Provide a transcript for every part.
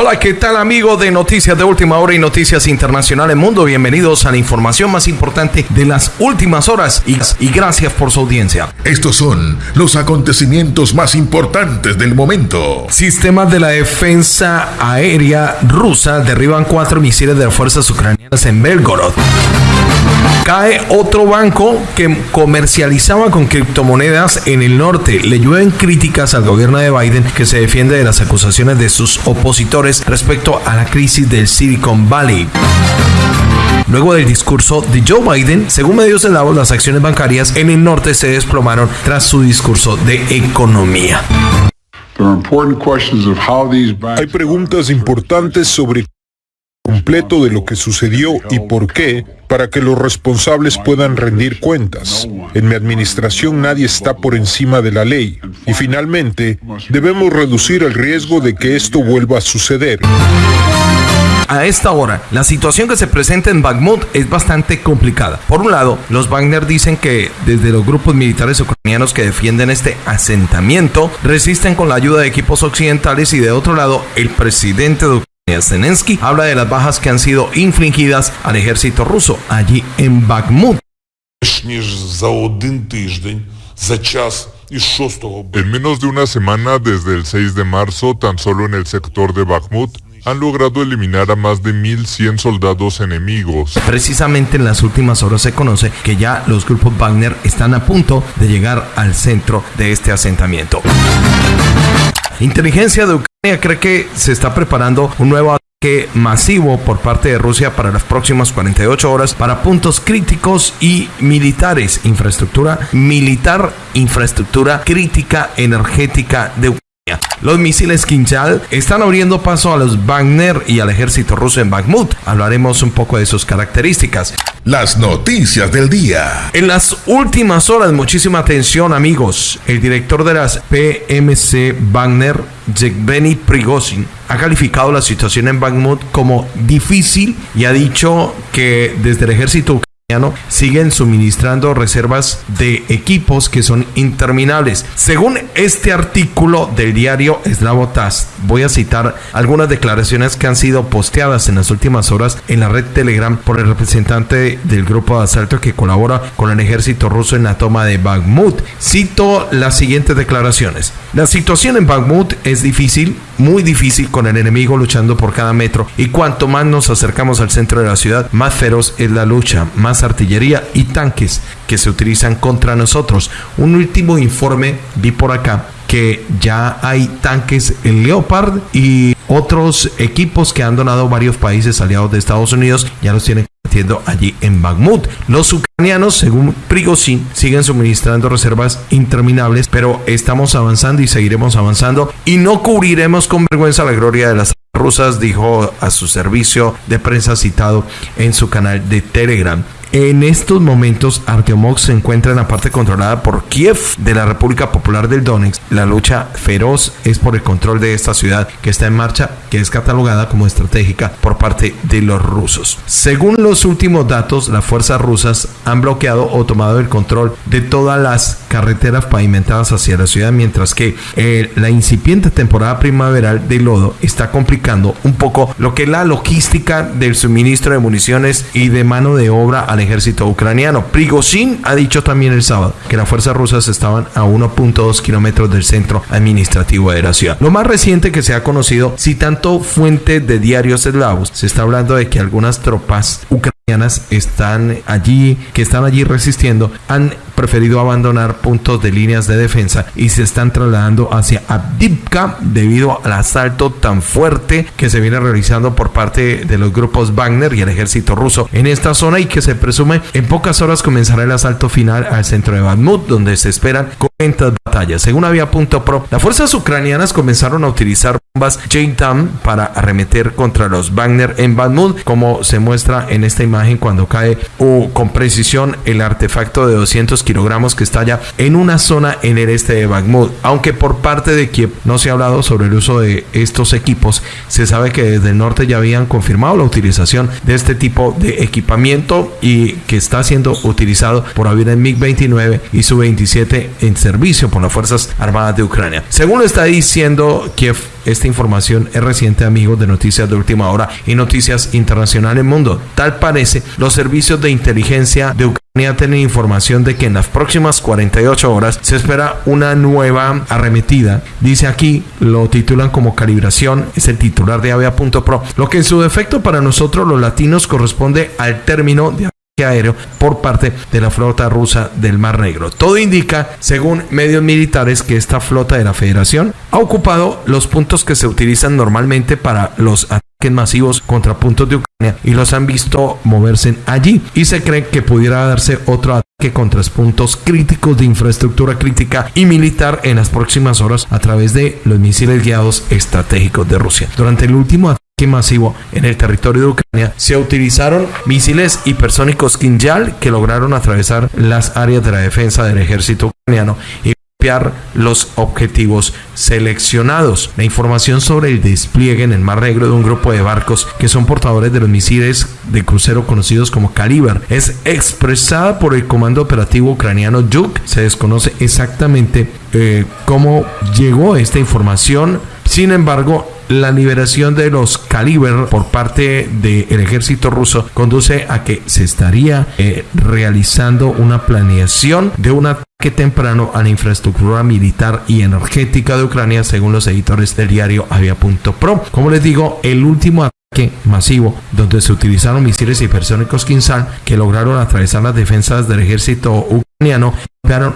Hola, ¿qué tal amigo de Noticias de Última Hora y Noticias Internacionales Mundo? Bienvenidos a la información más importante de las últimas horas y, y, gracias por su audiencia. Estos son los acontecimientos más importantes del momento. Sistemas de la defensa aérea rusa derriban cuatro misiles de las fuerzas ucranianas en Belgorod. Cae otro banco que comercializaba con criptomonedas en el norte. Le llueven críticas al gobierno de Biden que se defiende de las acusaciones de sus opositores respecto a la crisis del Silicon Valley. Luego del discurso de Joe Biden, según medios de lado, las acciones bancarias en el norte se desplomaron tras su discurso de economía. Hay preguntas importantes sobre completo de lo que sucedió y por qué para que los responsables puedan rendir cuentas. En mi administración nadie está por encima de la ley y finalmente debemos reducir el riesgo de que esto vuelva a suceder. A esta hora, la situación que se presenta en Bakhmut es bastante complicada. Por un lado, los Wagner dicen que desde los grupos militares ucranianos que defienden este asentamiento resisten con la ayuda de equipos occidentales y de otro lado, el presidente de Zelensky habla de las bajas que han sido infligidas al ejército ruso allí en Bakhmut. En menos de una semana desde el 6 de marzo, tan solo en el sector de Bakhmut, han logrado eliminar a más de 1.100 soldados enemigos. Precisamente en las últimas horas se conoce que ya los grupos Wagner están a punto de llegar al centro de este asentamiento. Inteligencia de Ucrania cree que se está preparando un nuevo ataque masivo por parte de Rusia para las próximas 48 horas para puntos críticos y militares, infraestructura militar, infraestructura crítica energética de Ucrania. Los misiles Kinjal están abriendo paso a los Wagner y al ejército ruso en Bakhmut. Hablaremos un poco de sus características. Las noticias del día. En las últimas horas, muchísima atención amigos. El director de las PMC Wagner, Yevgeny Prigozhin, ha calificado la situación en Bakhmut como difícil y ha dicho que desde el ejército siguen suministrando reservas de equipos que son interminables. Según este artículo del diario Slavotas, voy a citar algunas declaraciones que han sido posteadas en las últimas horas en la red Telegram por el representante del grupo de asalto que colabora con el ejército ruso en la toma de Bakhmut. Cito las siguientes declaraciones. La situación en Bakhmut es difícil, muy difícil con el enemigo luchando por cada metro y cuanto más nos acercamos al centro de la ciudad, más feroz es la lucha, más artillería y tanques que se utilizan contra nosotros. Un último informe vi por acá que ya hay tanques en Leopard y otros equipos que han donado varios países aliados de Estados Unidos ya los tienen metiendo allí en Bakhmut. Los ucranianos, según Prigozhin, siguen suministrando reservas interminables, pero estamos avanzando y seguiremos avanzando y no cubriremos con vergüenza la gloria de las rusas, dijo a su servicio de prensa citado en su canal de Telegram. En estos momentos, Artemovsk se encuentra en la parte controlada por Kiev de la República Popular del Donetsk. La lucha feroz es por el control de esta ciudad que está en marcha, que es catalogada como estratégica por parte de los rusos. Según los últimos datos, las fuerzas rusas han bloqueado o tomado el control de todas las carreteras pavimentadas hacia la ciudad, mientras que eh, la incipiente temporada primaveral de lodo está complicando un poco lo que es la logística del suministro de municiones y de mano de obra a ejército ucraniano. Prigozhin ha dicho también el sábado que las fuerzas rusas estaban a 1.2 kilómetros del centro administrativo de la ciudad. Lo más reciente que se ha conocido, si tanto fuente de diarios eslavos, se está hablando de que algunas tropas ucranianas están allí, que están allí resistiendo, han preferido abandonar puntos de líneas de defensa y se están trasladando hacia Abdivka debido al asalto tan fuerte que se viene realizando por parte de los grupos Wagner y el ejército ruso en esta zona y que se presume en pocas horas comenzará el asalto final al centro de Bakhmut donde se esperan 40 batallas. Según Avia.pro, las fuerzas ucranianas comenzaron a utilizar bombas JTAM para arremeter contra los Wagner en Bakhmut como se muestra en esta imagen cuando cae con precisión el artefacto de 200 kilogramos que estalla en una zona en el este de Bakhmut. Aunque por parte de Kiev no se ha hablado sobre el uso de estos equipos, se sabe que desde el norte ya habían confirmado la utilización de este tipo de equipamiento y que está siendo utilizado por aviones MiG-29 y Su-27 en servicio por las Fuerzas Armadas de Ucrania. Según lo está diciendo Kiev, esta información es reciente, amigos de Noticias de Última Hora y Noticias Internacionales Mundo. Tal parece, los servicios de inteligencia de Ucrania tienen información de que en las próximas 48 horas se espera una nueva arremetida. Dice aquí, lo titulan como calibración, es el titular de avia.pro, lo que en su defecto para nosotros los latinos corresponde al término de aéreo por parte de la flota rusa del Mar Negro. Todo indica, según medios militares, que esta flota de la Federación ha ocupado los puntos que se utilizan normalmente para los ataques masivos contra puntos de Ucrania y los han visto moverse allí y se cree que pudiera darse otro ataque contra puntos críticos de infraestructura crítica y militar en las próximas horas a través de los misiles guiados estratégicos de Rusia. Durante el último masivo en el territorio de Ucrania, se utilizaron misiles hipersónicos Kinjal que lograron atravesar las áreas de la defensa del ejército ucraniano y golpear los objetivos seleccionados. La información sobre el despliegue en el Mar Negro de un grupo de barcos que son portadores de los misiles de crucero conocidos como Caliber es expresada por el Comando Operativo Ucraniano Yuk. Se desconoce exactamente eh, cómo llegó esta información. Sin embargo, la liberación de los Caliber por parte del ejército ruso conduce a que se estaría eh, realizando una planeación de un ataque temprano a la infraestructura militar y energética de Ucrania, según los editores del diario Avia.pro. Como les digo, el último ataque masivo donde se utilizaron misiles hipersónicos Kinsal que lograron atravesar las defensas del ejército ucraniano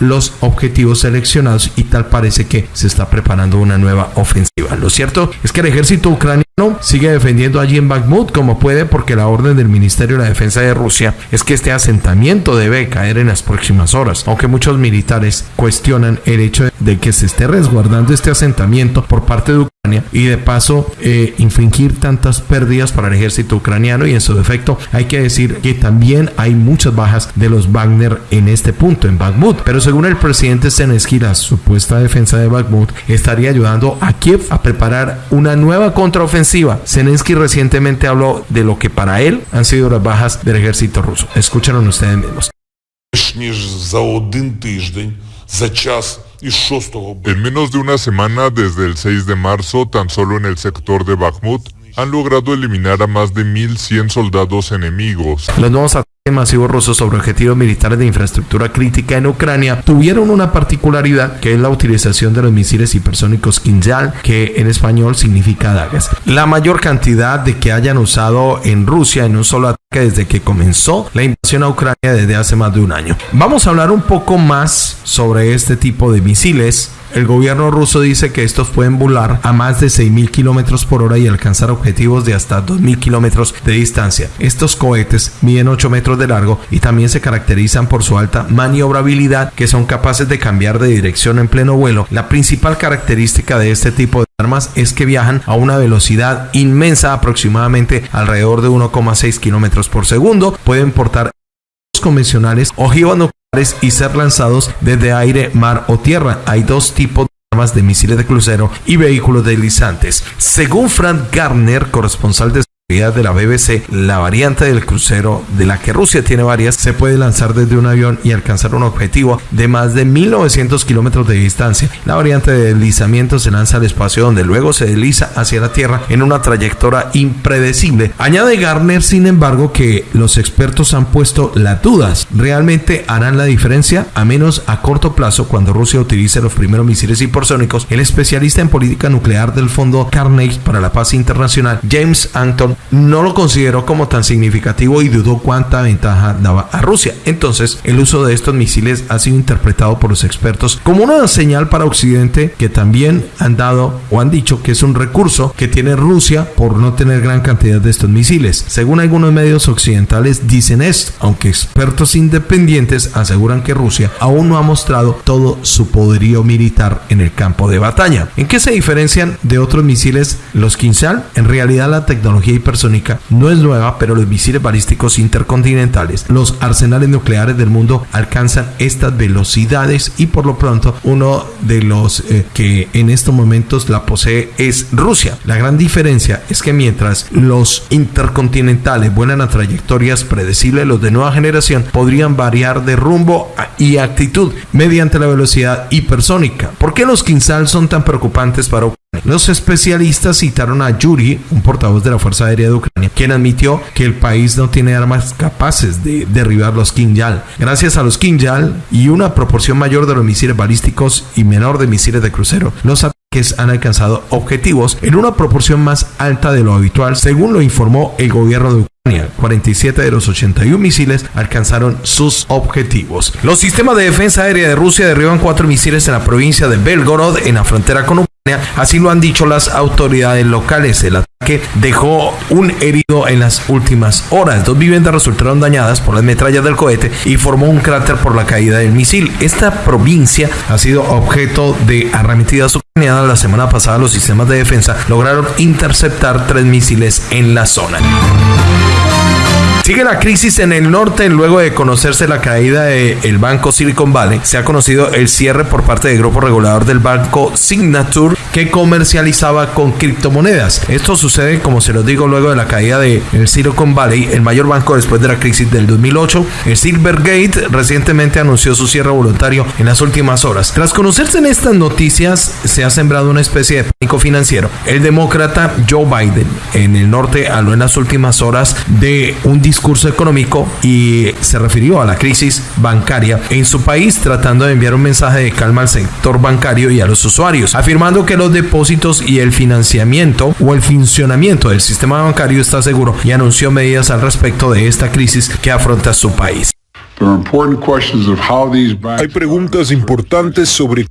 los objetivos seleccionados y tal parece que se está preparando una nueva ofensiva. Lo cierto es que el ejército ucraniano sigue defendiendo allí en Bakhmut como puede porque la orden del Ministerio de la Defensa de Rusia es que este asentamiento debe caer en las próximas horas, aunque muchos militares cuestionan el hecho de que se esté resguardando este asentamiento por parte de Ucrania y de paso eh, infringir tantas pérdidas para el ejército ucraniano y en su defecto hay que decir que también hay muchas bajas de los Wagner en este punto en Bakhmut pero según el presidente Zelensky, la supuesta defensa de Bakhmut estaría ayudando a Kiev a preparar una nueva contraofensiva. Zelensky recientemente habló de lo que para él han sido las bajas del ejército ruso. Escúchenlo ustedes mismos. En menos de una semana desde el 6 de marzo, tan solo en el sector de Bakhmut, han logrado eliminar a más de 1.100 soldados enemigos. Los nuevos masivos rusos sobre objetivos militares de infraestructura crítica en Ucrania tuvieron una particularidad que es la utilización de los misiles hipersónicos Kinjal, que en español significa dagas. La mayor cantidad de que hayan usado en Rusia en un solo ataque desde que comenzó la invasión a Ucrania desde hace más de un año. Vamos a hablar un poco más sobre este tipo de misiles el gobierno ruso dice que estos pueden volar a más de 6.000 kilómetros por hora y alcanzar objetivos de hasta 2.000 kilómetros de distancia. Estos cohetes miden 8 metros de largo y también se caracterizan por su alta maniobrabilidad, que son capaces de cambiar de dirección en pleno vuelo. La principal característica de este tipo de armas es que viajan a una velocidad inmensa, aproximadamente alrededor de 1,6 kilómetros por segundo. Pueden portar convencionales, ojivas y ser lanzados desde aire, mar o tierra. Hay dos tipos de armas de misiles de crucero y vehículos deslizantes. Según Frank Garner, corresponsal de de la BBC, la variante del crucero, de la que Rusia tiene varias, se puede lanzar desde un avión y alcanzar un objetivo de más de 1900 kilómetros de distancia. La variante de deslizamiento se lanza al espacio donde luego se desliza hacia la Tierra en una trayectoria impredecible. Añade Garner, sin embargo, que los expertos han puesto las dudas. ¿Realmente harán la diferencia? A menos a corto plazo, cuando Rusia utilice los primeros misiles hipersónicos, el especialista en política nuclear del Fondo Carnegie para la Paz Internacional, James Anton, no lo consideró como tan significativo y dudó cuánta ventaja daba a Rusia. Entonces, el uso de estos misiles ha sido interpretado por los expertos como una señal para Occidente que también han dado o han dicho que es un recurso que tiene Rusia por no tener gran cantidad de estos misiles. Según algunos medios occidentales dicen esto, aunque expertos independientes aseguran que Rusia aún no ha mostrado todo su poderío militar en el campo de batalla. ¿En qué se diferencian de otros misiles los Kinsal? En realidad la tecnología hipersónica no es nueva, pero los misiles balísticos intercontinentales, los arsenales nucleares del mundo alcanzan estas velocidades y por lo pronto uno de los eh, que en estos momentos la posee es Rusia. La gran diferencia es que mientras los intercontinentales vuelan a trayectorias predecibles, los de nueva generación podrían variar de rumbo y actitud mediante la velocidad hipersónica. ¿Por qué los Kinsal son tan preocupantes para Los especialistas citaron a Yuri, un portavoz de la Fuerza Aérea de Ucrania, quien admitió que el país no tiene armas capaces de derribar los Kinjal. Gracias a los Kinjal y una proporción mayor de los misiles balísticos y menor de misiles de crucero, los ataques han alcanzado objetivos en una proporción más alta de lo habitual, según lo informó el gobierno de Ucrania. 47 de los 81 misiles alcanzaron sus objetivos. Los sistemas de defensa aérea de Rusia derriban cuatro misiles en la provincia de Belgorod, en la frontera con Ucrania. Así lo han dicho las autoridades locales. El ataque dejó un herido en las últimas horas. Dos viviendas resultaron dañadas por las metrallas del cohete y formó un cráter por la caída del misil. Esta provincia ha sido objeto de arremetidas ucranianas. La semana pasada los sistemas de defensa lograron interceptar tres misiles en la zona. Sigue la crisis en el norte luego de conocerse la caída del banco Silicon Valley. Se ha conocido el cierre por parte del grupo regulador del banco Signature que comercializaba con criptomonedas. Esto sucede, como se lo digo, luego de la caída del Silicon Valley, el mayor banco después de la crisis del 2008. El Silvergate recientemente anunció su cierre voluntario en las últimas horas. Tras conocerse en estas noticias, se ha sembrado una especie de pánico financiero. El demócrata Joe Biden en el norte habló en las últimas horas de un discurso económico y se refirió a la crisis bancaria en su país tratando de enviar un mensaje de calma al sector bancario y a los usuarios, afirmando que los depósitos y el financiamiento o el funcionamiento del sistema bancario está seguro y anunció medidas al respecto de esta crisis que afronta su país. Hay preguntas importantes sobre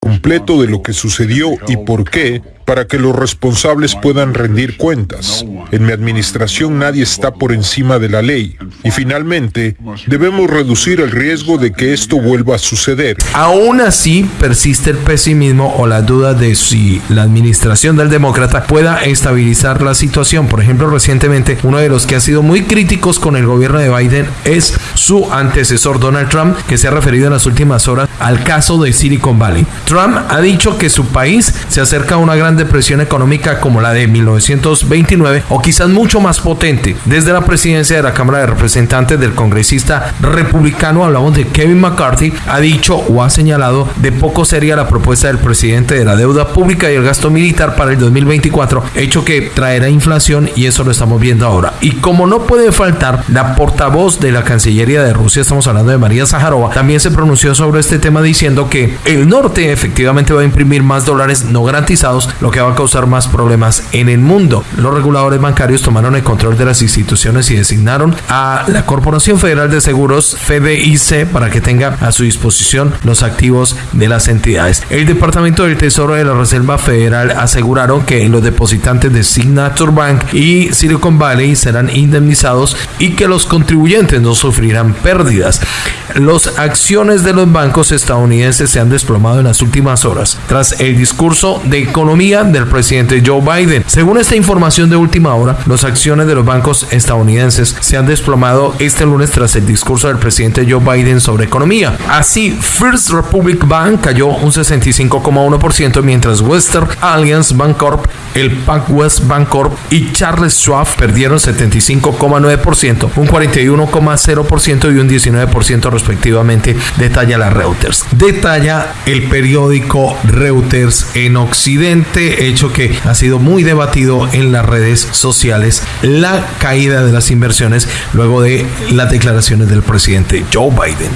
completo de lo que sucedió y por qué para que los responsables puedan rendir cuentas. En mi administración nadie está por encima de la ley. Y finalmente, debemos reducir el riesgo de que esto vuelva a suceder. Aún así, persiste el pesimismo o la duda de si la administración del demócrata pueda estabilizar la situación. Por ejemplo, recientemente, uno de los que ha sido muy críticos con el gobierno de Biden es su antecesor Donald Trump, que se ha referido en las últimas horas al caso de Silicon Valley. Trump ha dicho que su país se acerca a una gran depresión económica como la de 1929 o quizás mucho más potente. Desde la presidencia de la Cámara de Representantes del congresista republicano, hablamos de Kevin McCarthy, ha dicho o ha señalado de poco sería la propuesta del presidente de la deuda pública y el gasto militar para el 2024, hecho que traerá inflación y eso lo estamos viendo ahora. Y como no puede faltar, la portavoz de la Cancillería de Rusia, estamos hablando de María Zaharova, también se pronunció sobre este tema diciendo que el norte efectivamente va a imprimir más dólares no garantizados, lo que va a causar más problemas en el mundo. Los reguladores bancarios tomaron el control de las instituciones y designaron a la Corporación Federal de Seguros, FDIC, para que tenga a su disposición los activos de las entidades. El Departamento del Tesoro de la Reserva Federal aseguraron que los depositantes de Signature Bank y Silicon Valley serán indemnizados y que los contribuyentes no sufrirán pérdidas. Las acciones de los bancos estadounidenses se han desplomado en las últimas horas tras el discurso de economía del presidente Joe Biden. Según esta información de última hora, las acciones de los bancos estadounidenses se han desplomado este lunes tras el discurso del presidente Joe Biden sobre economía. Así, First Republic Bank cayó un 65,1%, mientras Western Alliance Bancorp, el PacWest Bancorp y Charles Schwab perdieron 75,9%, un 41,0% y un 19% respectivamente, detalla la Reuters. Detalla el periódico Reuters en Occidente, hecho que ha sido muy debatido en las redes sociales, la caída de las inversiones luego de las declaraciones del presidente Joe Biden.